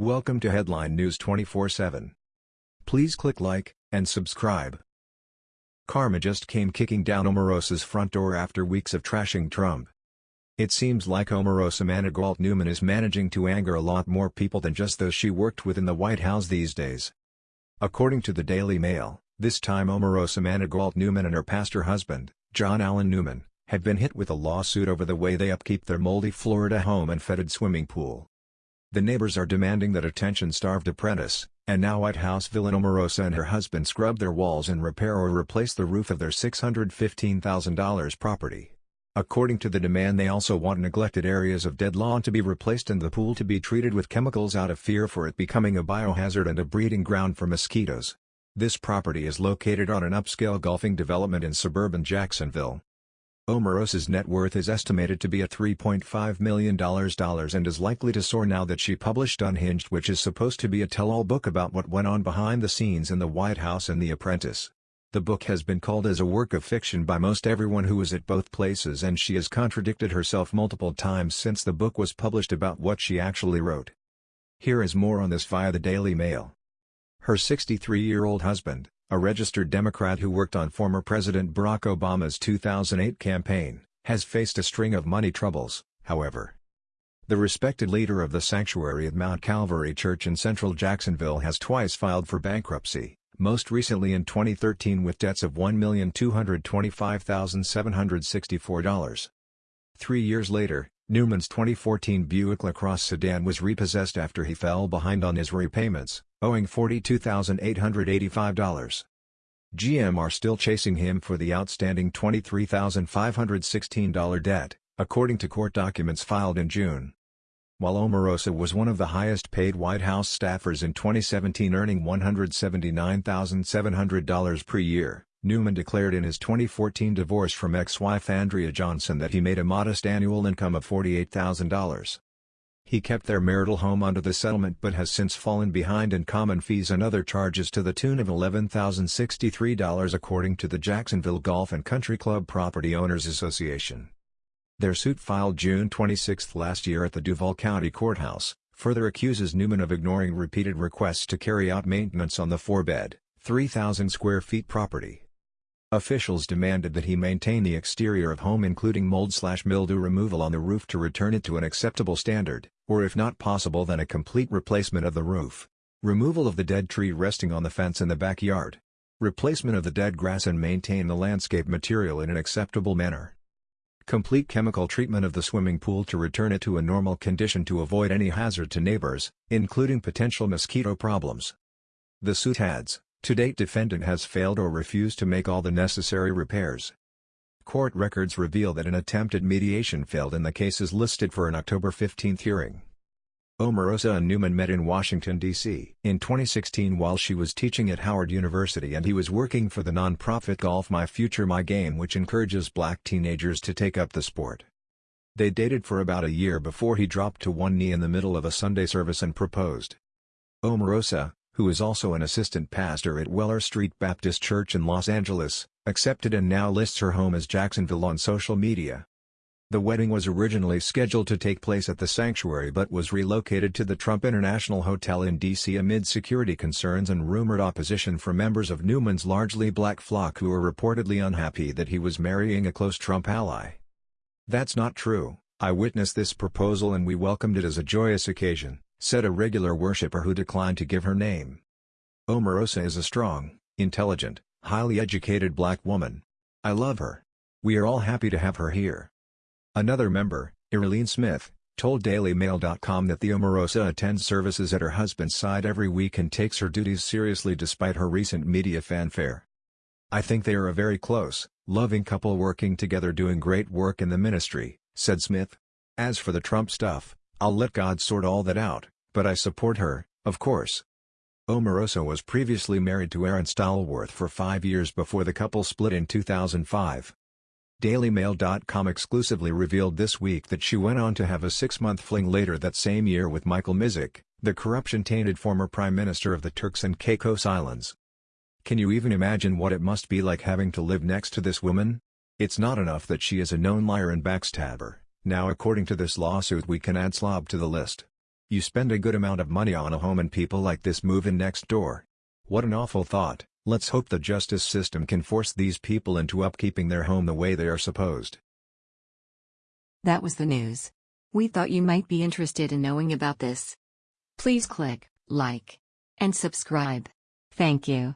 Welcome to Headline News 24/7. Please click like and subscribe. Karma just came kicking down Omarosa's front door after weeks of trashing Trump. It seems like Omarosa Manigault Newman is managing to anger a lot more people than just those she worked with in the White House these days. According to the Daily Mail, this time Omarosa Manigault Newman and her pastor husband, John Allen Newman, have been hit with a lawsuit over the way they upkeep their moldy Florida home and fetid swimming pool. The neighbors are demanding that attention-starved apprentice, and now White House villain Omarosa and her husband scrub their walls and repair or replace the roof of their $615,000 property. According to the demand they also want neglected areas of dead lawn to be replaced and the pool to be treated with chemicals out of fear for it becoming a biohazard and a breeding ground for mosquitoes. This property is located on an upscale golfing development in suburban Jacksonville. Omarosa's net worth is estimated to be at $3.5 million and is likely to soar now that she published Unhinged which is supposed to be a tell-all book about what went on behind the scenes in the White House and The Apprentice. The book has been called as a work of fiction by most everyone who was at both places and she has contradicted herself multiple times since the book was published about what she actually wrote. Here is more on this via the Daily Mail. Her 63-year-old husband, a registered Democrat who worked on former President Barack Obama's 2008 campaign, has faced a string of money troubles, however. The respected leader of the sanctuary at Mount Calvary Church in central Jacksonville has twice filed for bankruptcy, most recently in 2013 with debts of $1,225,764. Three years later, Newman's 2014 Buick LaCrosse sedan was repossessed after he fell behind on his repayments, owing $42,885. GM are still chasing him for the outstanding $23,516 debt, according to court documents filed in June. While Omarosa was one of the highest-paid White House staffers in 2017 earning $179,700 per year, Newman declared in his 2014 divorce from ex-wife Andrea Johnson that he made a modest annual income of $48,000. He kept their marital home under the settlement but has since fallen behind in common fees and other charges to the tune of $11,063 according to the Jacksonville Golf and Country Club Property Owners Association. Their suit filed June 26 last year at the Duval County Courthouse, further accuses Newman of ignoring repeated requests to carry out maintenance on the four-bed, 3,000 square feet property. Officials demanded that he maintain the exterior of home including mold-slash-mildew removal on the roof to return it to an acceptable standard, or if not possible then a complete replacement of the roof. Removal of the dead tree resting on the fence in the backyard. Replacement of the dead grass and maintain the landscape material in an acceptable manner. Complete chemical treatment of the swimming pool to return it to a normal condition to avoid any hazard to neighbors, including potential mosquito problems. The suit adds, to date defendant has failed or refused to make all the necessary repairs. Court records reveal that an attempt at mediation failed in the cases listed for an October 15 hearing. Omarosa and Newman met in Washington, D.C. in 2016 while she was teaching at Howard University and he was working for the nonprofit Golf My Future My Game which encourages black teenagers to take up the sport. They dated for about a year before he dropped to one knee in the middle of a Sunday service and proposed. Omarosa, who is also an assistant pastor at Weller Street Baptist Church in Los Angeles, accepted and now lists her home as Jacksonville on social media. The wedding was originally scheduled to take place at the sanctuary but was relocated to the Trump International Hotel in D.C. amid security concerns and rumored opposition from members of Newman's largely black flock who were reportedly unhappy that he was marrying a close Trump ally. That's not true, I witnessed this proposal and we welcomed it as a joyous occasion said a regular worshipper who declined to give her name. Omarosa is a strong, intelligent, highly educated black woman. I love her. We are all happy to have her here. Another member, Irlene Smith, told DailyMail.com that the Omarosa attends services at her husband's side every week and takes her duties seriously despite her recent media fanfare. I think they are a very close, loving couple working together doing great work in the ministry, said Smith. As for the Trump stuff, I'll let God sort all that out but I support her, of course. Omarosa was previously married to Aaron Stallworth for five years before the couple split in 2005. DailyMail.com exclusively revealed this week that she went on to have a six-month fling later that same year with Michael Misick, the corruption-tainted former Prime Minister of the Turks and Caicos Islands. Can you even imagine what it must be like having to live next to this woman? It's not enough that she is a known liar and backstabber, now according to this lawsuit we can add slob to the list. You spend a good amount of money on a home and people like this move in next door. What an awful thought, let's hope the justice system can force these people into upkeeping their home the way they are supposed. That was the news. We thought you might be interested in knowing about this. Please click like and subscribe. Thank you.